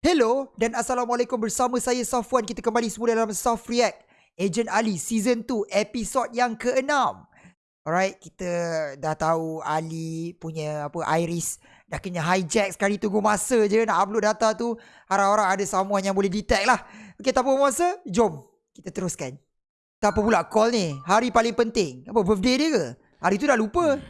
Hello dan Assalamualaikum bersama saya Safwan. Kita kembali semula dalam Soft React. Agent Ali Season 2 episod yang ke-6 Alright, kita dah tahu Ali punya apa Iris dah kena hijack sekali tunggu masa je nak upload data tu. Harap-harap ada someone yang boleh detect lah. Okay, apa masa, jom kita teruskan. Tak apa pula call ni, hari paling penting. Apa, birthday dia ke? Hari tu dah lupa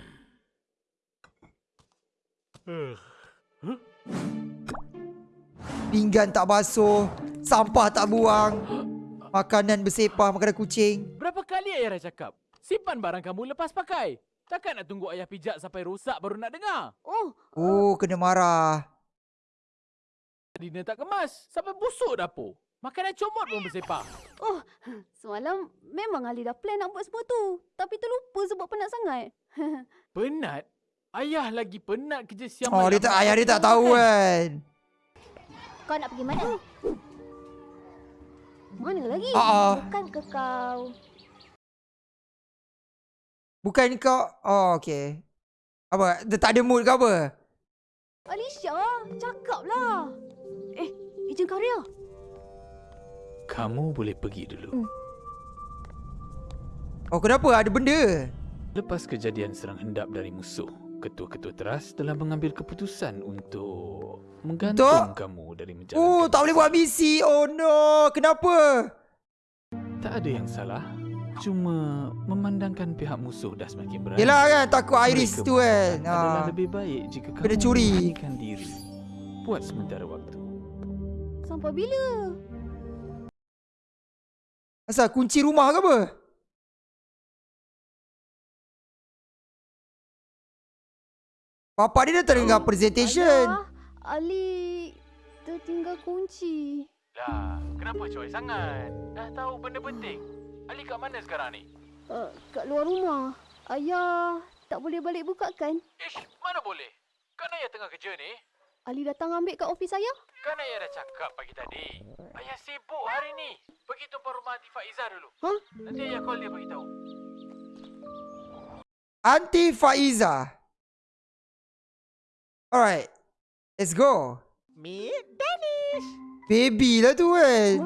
Pinggan tak basuh Sampah tak buang Makanan bersepah Makanan kucing Berapa kali ayah dah cakap? Simpan barang kamu lepas pakai. Takkan nak tunggu ayah pijak sampai rosak baru nak dengar? Oh, Oh kena marah Dinner tak kemas. Sampai busuk dapur. Makanan comot pun bersepah. oh, semalam memang Ali dah plan nak buat semua tu. Tapi terlupa sebab penat sangat. Penat? Ayah lagi penat kerja siang Oh malam. dia tak Ayah dia tak tahu kan Kau nak pergi mana? Mana lagi? Ah, ah. Bukan ke kau? Bukan kau Oh okay Apa Dia tak ada mood ke apa Alicia, cakap lah. Eh, ejen karya. Kamu boleh pergi dulu. Hmm. Oh kenapa ada benda Lepas kejadian serang hendap dari musuh, ketua-ketua teras telah mengambil keputusan untuk menggantung kamu dari menjalankan. Oh tak boleh buat misi Oh no Kenapa Tak ada yang salah. Cuma memandangkan pihak musuh dah semakin berani. Yelah kan Takut Iris Mereka tu kan Adalah ah. lebih baik jika kamu Kena curi. diri. Buat sementara waktu. Sampai bila? Asal kunci rumah ke apa Papa dia dah terdengar presentation Ayah, Ali tertinggal kunci. Dah, kenapa coy sangat? Dah tahu benda penting. Ali kat mana sekarang ni? Uh, kat luar rumah. Ayah tak boleh balik buka kan? Ish, mana boleh? Kan ayah tengah kerja ni. Ali datang ambil kat ofis ayah. Kan ayah dah cakap pagi tadi. Ayah sibuk hari ni. Pergi tumpah rumah Aunty Faizah dulu. Hah? Nanti ayah call dia bagi tahu. Aunty Faiza Alright Let's go Meet Danish. Baby lah tu kan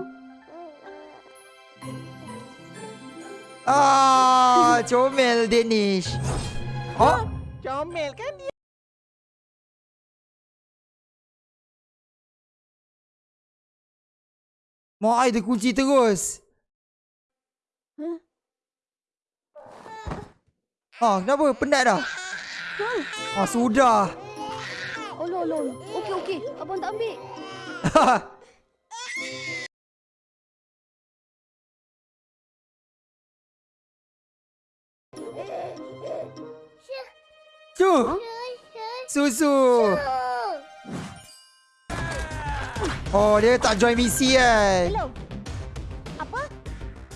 Ah, comel Danish Oh, Comel kan dia? mak ai terkunci terus Huh? Ah, kenapa? Penat dah? Ah, sudah Oh, lol, lol. Okey, okey. Abang tak ambil. Tu Susu Oh, dia tak join misi kan Hello. Apa?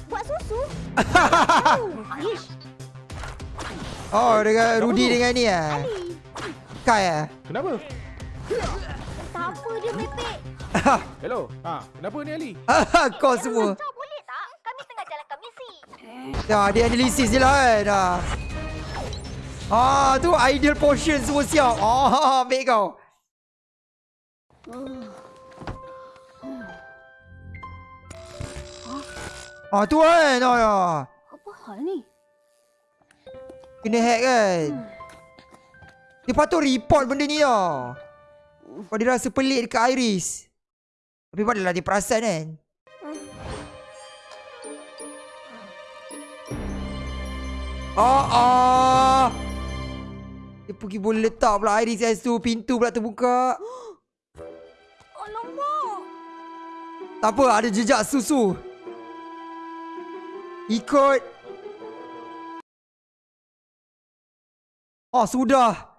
Buat susu? oh. Oh, dengan Rudy dengan ni ah. Ali. Kai ah. Kenapa? Tak apa dia mepek. Hello. Ha, kenapa ni Ali? Kau semua. Boleh tak? Kami tengah jalankan misi. Ya, dia analisis je lah kan. Ah. Ah, tu ideal potion semua siap. Ah, ambil kau. Ah, tu kan. Oh, ya. Apa hal ni? Kena hack kan. Dia patut report benda ni tau. Kau dia rasa pelik dekat Iris. Tapi padahlah dia perasan kan. Oh, oh. Dia pergi boleh letak pula Iris kat situ. Pintu pula terbuka. Alamak. Tak apa, ada jejak susu. Ikut. Oh, sudah.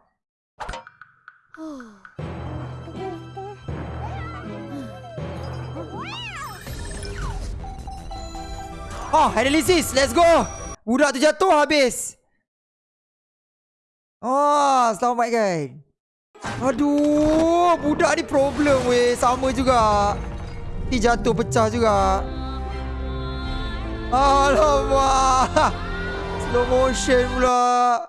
Oh, analysis. Let's go. Budak tu jatuh habis. Oh, selamatkan. Aduh, budak ni problem weh. Sama juga. Ni jatuh pecah juga. Alamak. Slow motion pula.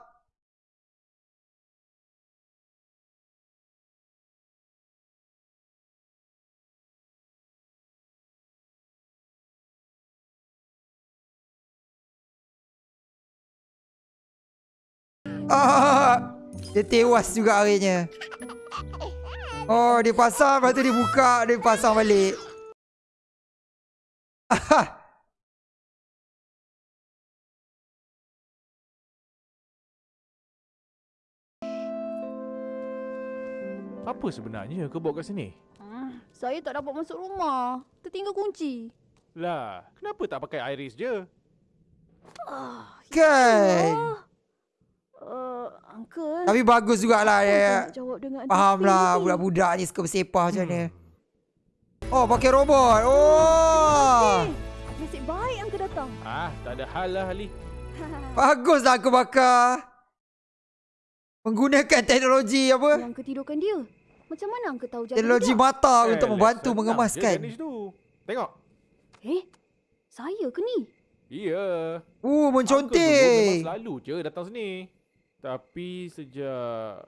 Ah, dia tewas juga akhirnya. Oh, dia pasang lepas tu dia buka, dia pasang balik. Ah. Apa sebenarnya kau bawa kat sini? Hmm, saya tak dapat masuk rumah. Tertinggal kunci. Lah, kenapa tak pakai iris je? Ah, Kan? Uncle. Tapi bagus jugalah apa saya dia. nak jawab dengan Faham detail lah ni? budak-budak ni suka bersepah macam mana. Oh, pakai robot. Oh. Eh, nasib baik Uncle datang. Ah, tak ada hal lah Ali. Baguslah aku bakar. Menggunakan teknologi apa? Yang ketidurkan dia. Macam mana Uncle tahu jalan Teknologi dia? mata Eh, untuk membantu mengemaskan. Tengok. Eh, saya ke ni? Iya. Uh, Uncle dulu memang menconting. selalu je datang sini. Tapi sejak...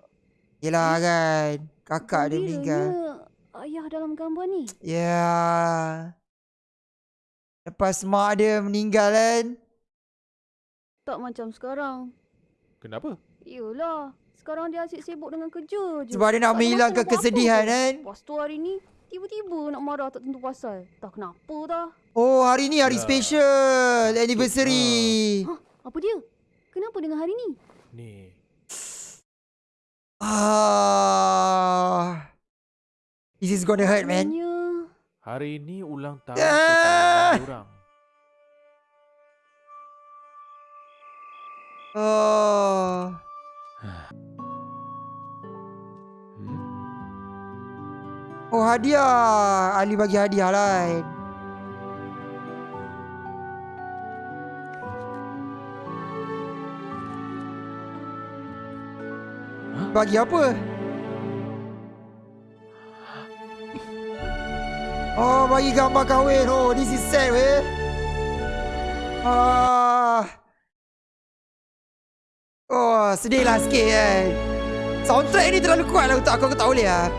Yelah kan. Kakak dia meninggal. Ayah dalam gambar ni. Ya. Lepas mak dia meninggal kan. Tak macam sekarang. Kenapa? Yolah. Sekarang dia asyik sibuk dengan kerja je. Sebab dia nak menghilangkan kesedihan kan. Lepas tu hari ni, tiba-tiba nak marah tak tentu pasal. Tak kenapa dah. Oh hari ni hari Ya. special. Anniversary. Hah, apa dia? Kenapa dengan hari ni? Ni. Ah. This is gonna hurt man. Hari ni ulang tahun Ah. orang. Oh. Hmm? Oh hadiah. Ali bagi hadiah lain. Bagi apa? Oh, bagi gambar kahwin. Oh, this is sad weh. Ah. Oh, sedih lah sikit kan. Soundtrack ni terlalu kuat lah untuk aku, aku tak boleh lah.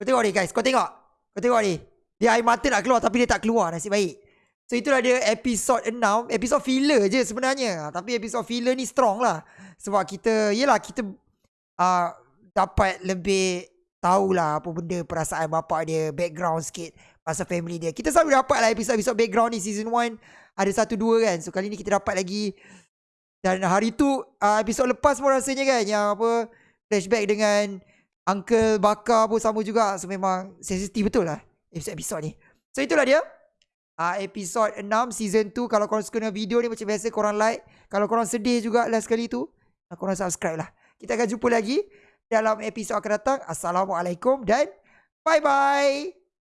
Kau tengok ni guys, kau tengok. Kau tengok ni. Dia air mata nak keluar tapi dia tak keluar nasib baik. So itulah dia episod 6. Episod filler je sebenarnya. Tapi episod filler ni strong lah. Sebab kita, yelah kita uh, dapat lebih tahulah apa benda perasaan bapak dia, background sikit pasal family dia. Kita selalu dapat lah episod-episod background ni season 1 ada satu dua kan. So kali ni kita dapat lagi dan hari tu uh, episod lepas pun rasanya kan yang apa flashback dengan Uncle Bakar pun sama juga. So memang sensitif betul lah episod-episod ni. So itulah dia. Uh, episod 6 season 2 Kalau korang suka dengan video ni Macam biasa korang like Kalau korang sedih juga last kali tu uh, Korang subscribe lah Kita akan jumpa lagi Dalam episod akan datang Assalamualaikum dan Bye bye